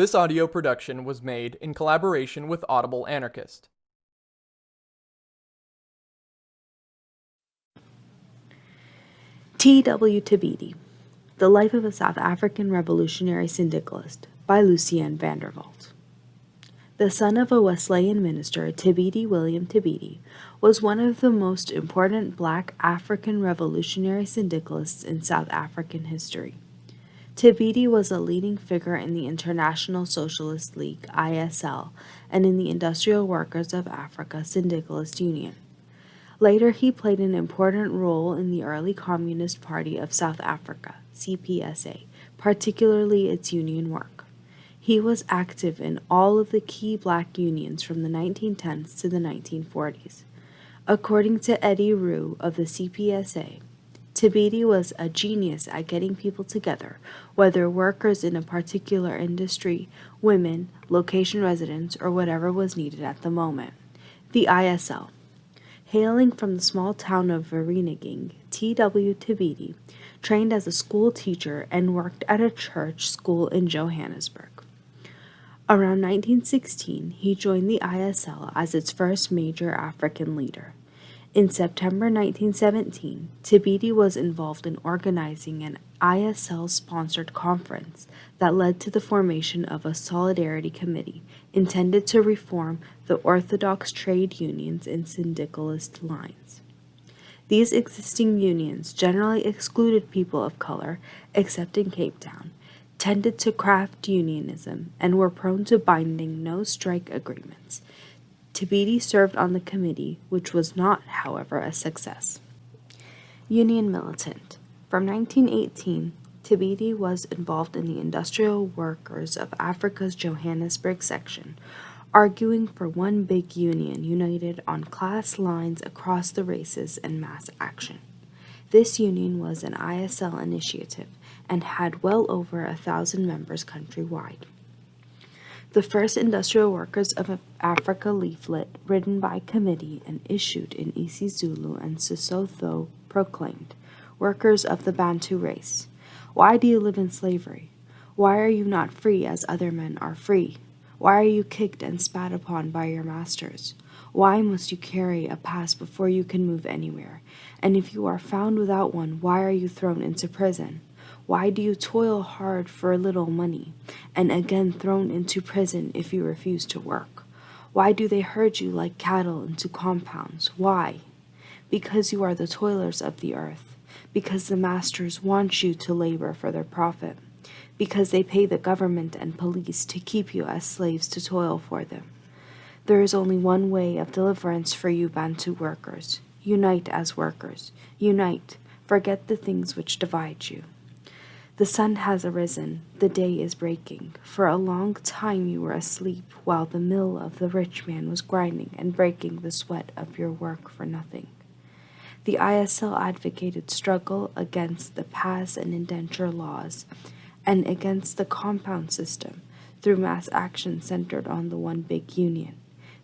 This audio production was made in collaboration with Audible Anarchist. T.W. Thibedi, The Life of a South African Revolutionary Syndicalist by Lucien van der Walt. The son of a Wesleyan minister, Thibedi William Thibedi was one of the most important black African revolutionary syndicalists in South African history. Thibedi was a leading figure in the International Socialist League, ISL, and in the Industrial Workers of Africa Syndicalist Union. Later, he played an important role in the early Communist Party of South Africa, CPSA, particularly its union work. He was active in all of the key black unions from the 1910s to the 1940s. According to Eddie Roux of the CPSA, Thibedi was a genius at getting people together, whether workers in a particular industry, women, location residents, or whatever was needed at the moment. The ISL Hailing from the small town of Vereeniging, T.W. Thibedi trained as a school teacher and worked at a church school in Johannesburg. Around 1916, he joined the ISL as its first major African leader. In September 1917, Thibedi was involved in organizing an ISL-sponsored conference that led to the formation of a Solidarity Committee intended to reform the orthodox trade unions and syndicalist lines. These existing unions generally excluded people of color, except in Cape Town, tended to craft unionism, and were prone to binding no-strike agreements, Thibedi served on the committee, which was not, however, a success. Union militant. From 1918, Thibedi was involved in the Industrial Workers of Africa's Johannesburg section, arguing for one big union united on class lines across the races and mass action. This union was an ISL initiative and had well over a thousand members countrywide. The first Industrial Workers of Africa leaflet, written by committee and issued in isiZulu and Sesotho, proclaimed, Workers of the Bantu race, why do you live in slavery? Why are you not free as other men are free? Why are you kicked and spat upon by your masters? Why must you carry a pass before you can move anywhere? And if you are found without one, why are you thrown into prison? Why do you toil hard for a little money, and again thrown into prison if you refuse to work? Why do they herd you like cattle into compounds? Why? Because you are the toilers of the earth, because the masters want you to labor for their profit, because they pay the government and police to keep you as slaves to toil for them. There is only one way of deliverance for you Bantu workers. Unite as workers. Unite. Forget the things which divide you. The sun has arisen, the day is breaking. For a long time you were asleep, while the mill of the rich man was grinding and breaking the sweat of your work for nothing. The ISL advocated struggle against the pass and indenture laws and against the compound system through mass action centered on the one big union.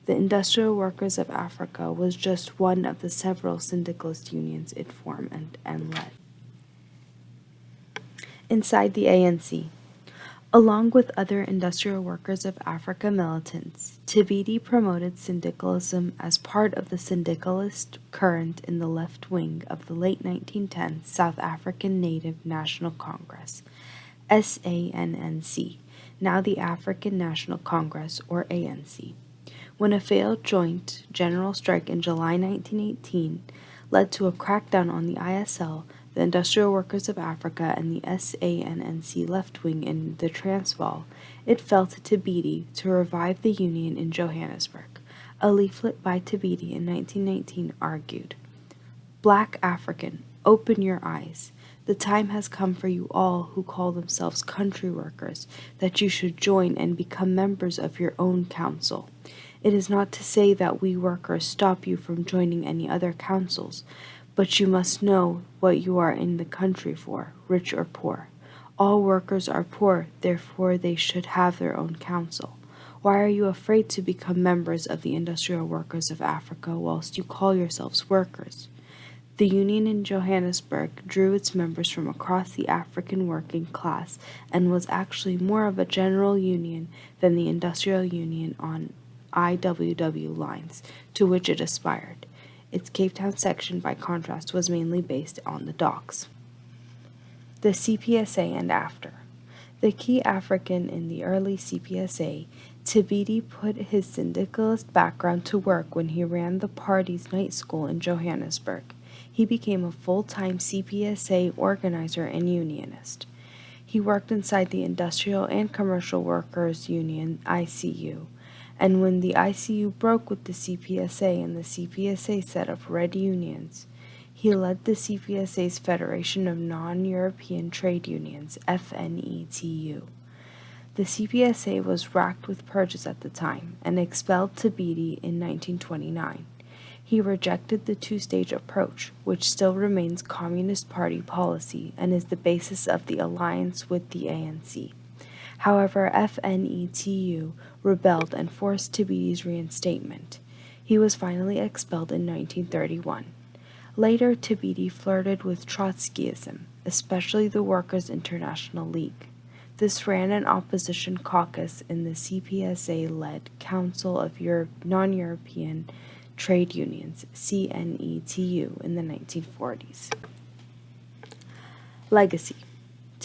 The Industrial Workers of Africa was just one of the several syndicalist unions it formed and, and led inside the ANC. Along with other Industrial Workers of Africa militants, Thibedi promoted syndicalism as part of the syndicalist current in the left wing of the late 1910s South African Native National Congress, SANNC, now the African National Congress, or ANC. When a failed joint general strike in July 1918 led to a crackdown on the ISL, the Industrial Workers of Africa, and the SANNC left wing in the Transvaal, it fell to Thibedi to revive the Union in Johannesburg. A leaflet by Thibedi in 1919 argued, Black African, open your eyes. The time has come for you all who call themselves country workers that you should join and become members of your own council. It is not to say that we workers stop you from joining any other councils, but you must know what you are in the country for, rich or poor. All workers are poor, therefore they should have their own council. Why are you afraid to become members of the Industrial Workers of Africa whilst you call yourselves workers? The union in Johannesburg drew its members from across the African working class and was actually more of a general union than the industrial union on IWW lines to which it aspired. Its Cape Town section, by contrast, was mainly based on the docks. The CPSA and after. The key African in the early CPSA, Thibedi put his syndicalist background to work when he ran the party's night school in Johannesburg. He became a full time CPSA organizer and unionist. He worked inside the Industrial and Commercial Workers Union, ICU, and when the ICU broke with the CPSA and the CPSA set up red unions, he led the CPSA's Federation of Non European Trade Unions, FNETU. The CPSA was racked with purges at the time and expelled Thibedi in 1929. He rejected the two stage approach, which still remains Communist Party policy and is the basis of the alliance with the ANC. However, FNETU rebelled and forced Thibedi's reinstatement. He was finally expelled in 1931. Later, Thibedi flirted with Trotskyism, especially the Workers' International League. This ran an opposition caucus in the CPSA led Council of Europe, Non European Trade Unions, CNETU, in the 1940s. Legacy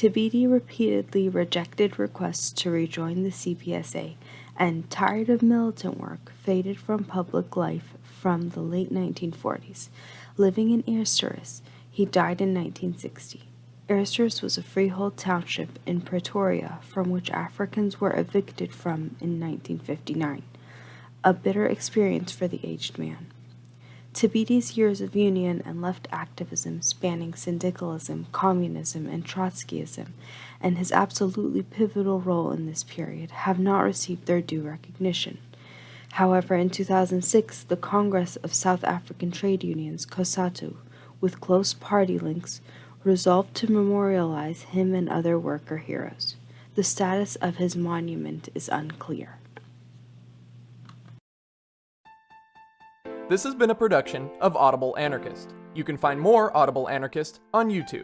Thibedi repeatedly rejected requests to rejoin the CPSA and, tired of militant work, faded from public life from the late 1940s. Living in Eersterus, he died in 1960. Eersterus was a freehold township in Pretoria from which Africans were evicted from in 1959, a bitter experience for the aged man. Thibedi's years of union and left activism spanning syndicalism, communism, and Trotskyism, and his absolutely pivotal role in this period, have not received their due recognition. However, in 2006, the Congress of South African Trade Unions, COSATU, with close party links, resolved to memorialize him and other worker heroes. The status of his monument is unclear. This has been a production of Audible Anarchist. You can find more Audible Anarchist on YouTube.